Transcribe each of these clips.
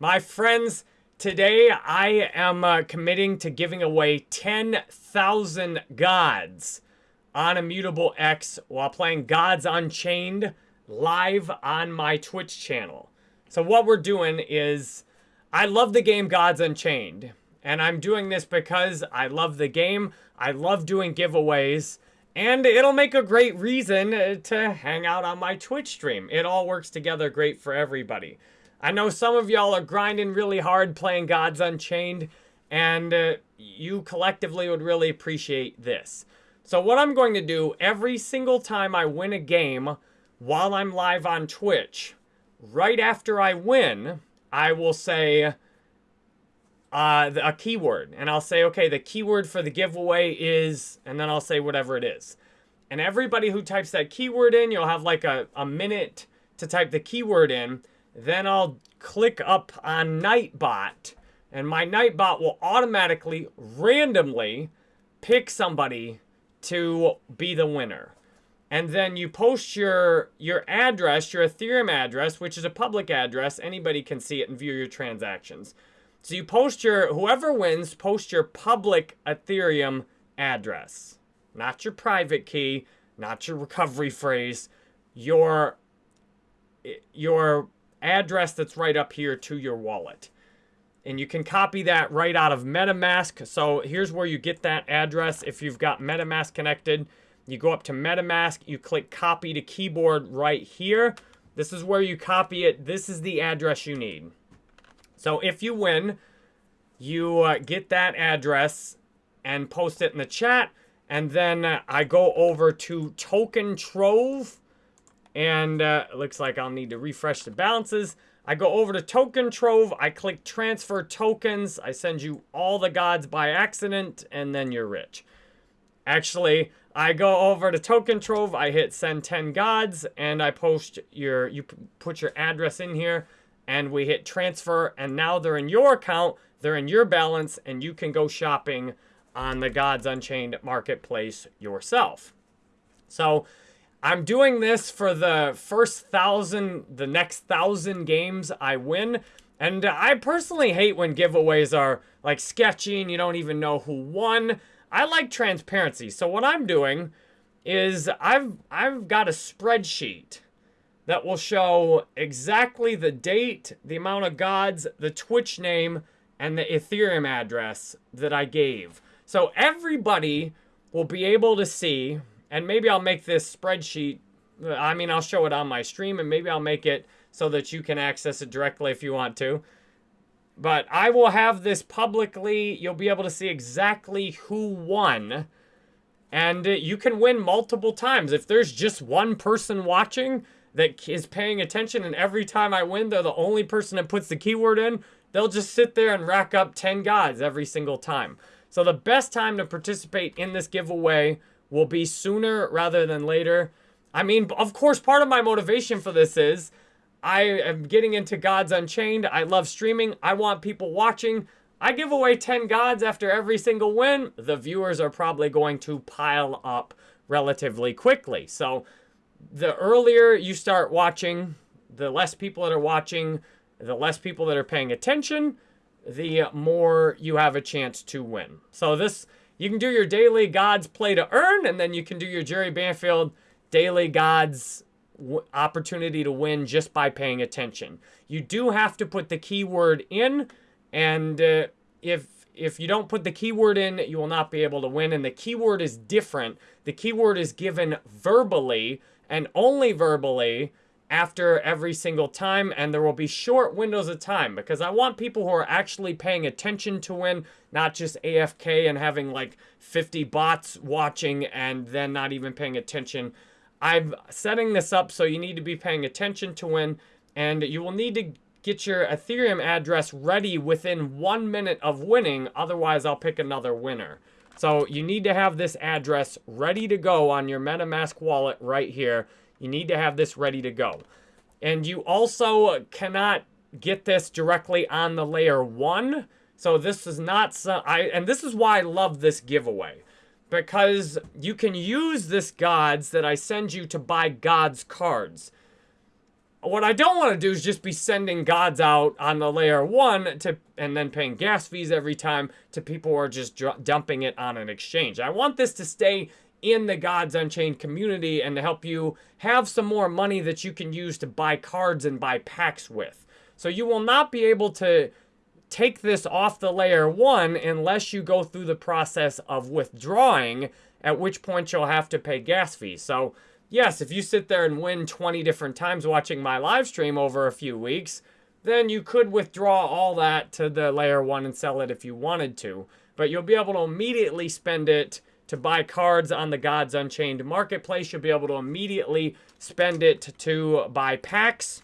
My friends, today I am uh, committing to giving away 10,000 gods on Immutable X while playing Gods Unchained live on my Twitch channel. So what we're doing is, I love the game Gods Unchained. And I'm doing this because I love the game. I love doing giveaways. And it'll make a great reason uh, to hang out on my Twitch stream. It all works together great for everybody. I know some of y'all are grinding really hard playing Gods Unchained, and uh, you collectively would really appreciate this. So what I'm going to do every single time I win a game while I'm live on Twitch, right after I win, I will say uh, a keyword. And I'll say, okay, the keyword for the giveaway is, and then I'll say whatever it is. And everybody who types that keyword in, you'll have like a, a minute to type the keyword in. Then I'll click up on Nightbot, and my Nightbot will automatically, randomly, pick somebody to be the winner. And then you post your your address, your Ethereum address, which is a public address. Anybody can see it and view your transactions. So you post your, whoever wins, post your public Ethereum address. Not your private key, not your recovery phrase, your, your address that's right up here to your wallet. And you can copy that right out of MetaMask. So here's where you get that address. If you've got MetaMask connected, you go up to MetaMask, you click copy to keyboard right here. This is where you copy it. This is the address you need. So if you win, you uh, get that address and post it in the chat. And then uh, I go over to Token Trove. And uh, it looks like I'll need to refresh the balances. I go over to Token Trove. I click Transfer Tokens. I send you all the gods by accident. And then you're rich. Actually, I go over to Token Trove. I hit Send 10 Gods. And I post your... You put your address in here and we hit transfer and now they're in your account, they're in your balance and you can go shopping on the Gods Unchained marketplace yourself. So I'm doing this for the first thousand, the next thousand games I win. And I personally hate when giveaways are like sketchy and you don't even know who won. I like transparency. So what I'm doing is I've I've got a spreadsheet that will show exactly the date, the amount of gods, the Twitch name, and the Ethereum address that I gave. So everybody will be able to see, and maybe I'll make this spreadsheet, I mean, I'll show it on my stream, and maybe I'll make it so that you can access it directly if you want to. But I will have this publicly. You'll be able to see exactly who won. And you can win multiple times. If there's just one person watching, that is paying attention and every time I win, they're the only person that puts the keyword in, they'll just sit there and rack up 10 gods every single time. So the best time to participate in this giveaway will be sooner rather than later. I mean, of course, part of my motivation for this is I am getting into Gods Unchained. I love streaming. I want people watching. I give away 10 gods after every single win. The viewers are probably going to pile up relatively quickly. So the earlier you start watching, the less people that are watching, the less people that are paying attention, the more you have a chance to win. So this, you can do your daily gods play to earn, and then you can do your Jerry Banfield daily gods opportunity to win just by paying attention. You do have to put the keyword in, and uh, if if you don't put the keyword in, you will not be able to win. And the keyword is different. The keyword is given verbally, and only verbally after every single time and there will be short windows of time because I want people who are actually paying attention to win, not just AFK and having like 50 bots watching and then not even paying attention. I'm setting this up so you need to be paying attention to win and you will need to get your Ethereum address ready within one minute of winning, otherwise I'll pick another winner. So you need to have this address ready to go on your MetaMask wallet right here. You need to have this ready to go. And you also cannot get this directly on the layer one. So this is not, some, I, and this is why I love this giveaway. Because you can use this gods that I send you to buy gods cards. what I don't want to do is just be sending gods out on the layer one to and then paying gas fees every time to people who are just dumping it on an exchange. I want this to stay in the Gods Unchained community and to help you have some more money that you can use to buy cards and buy packs with. So you will not be able to take this off the layer one unless you go through the process of withdrawing, at which point you'll have to pay gas fees. So yes, if you sit there and win 20 different times watching my live stream over a few weeks, then you could withdraw all that to the layer one and sell it if you wanted to. But you'll be able to immediately spend it to buy cards on the Gods Unchained marketplace. You'll be able to immediately spend it to buy packs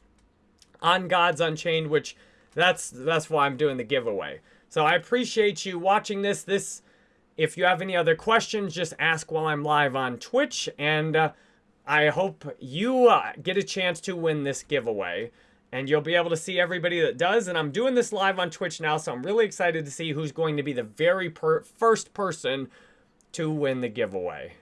on Gods Unchained, which that's that's why I'm doing the giveaway. So I appreciate you watching this. This, if you have any other questions, just ask while I'm live on Twitch, and uh, I hope you uh, get a chance to win this giveaway. And you'll be able to see everybody that does. And I'm doing this live on Twitch now, so I'm really excited to see who's going to be the very per first person to win the giveaway.